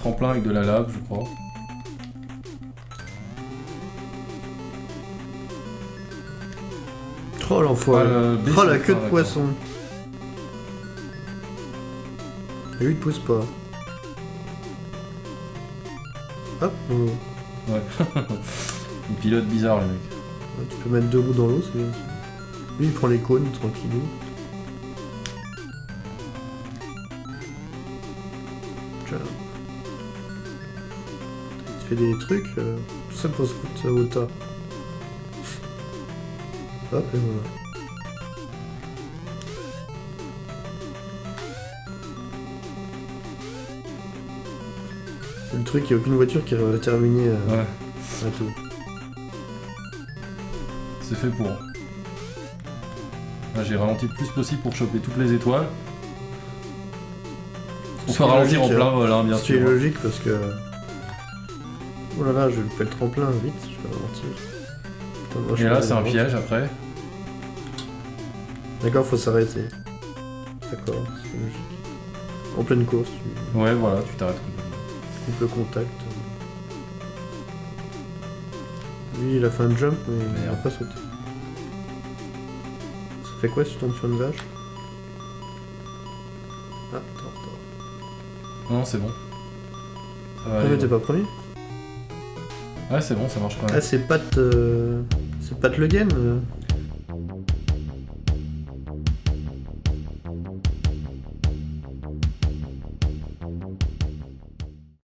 tremplin avec de la lave, je crois. Oh l'enfoiré. Ah, Oh la queue de d'accord. poisson. Et lui il pousse pas. Hop, oh. Ouais. Une pilote bizarre, le mec. Ouais, tu peux mettre deux roues dans l'eau, c'est bien. Lui il prend les cônes tranquillou. Tiens. Des trucs, euh, tout ça pour se au tas. Hop et voilà. C'est le truc, il n'y a aucune voiture qui va terminer euh, Ouais, à tout. c'est fait pour. Là, j'ai ralenti le plus possible pour choper toutes les étoiles. On ralentir en plein hein. vol, hein, bien Ce qui est sûr. logique parce que. Oh là là, je fais le tremplin vite, je vais ralentir. Putain, moi, je Et là, c'est un piège après. D'accord, faut s'arrêter. D'accord, c'est logique. En pleine course, tu Ouais, voilà, tu t'arrêtes complètement. coupes le contact. Lui, il a fait un jump, mais il n'a pas sauté. Ça fait quoi si tu tombes sur une vache? Ah, attends, attends. Non, c'est bon. Ça va Ah, mais t'es pas premier? Ouais, c'est bon, ça marche quand même. Ah, c'est Pat. euh, C'est Pat Le Game euh.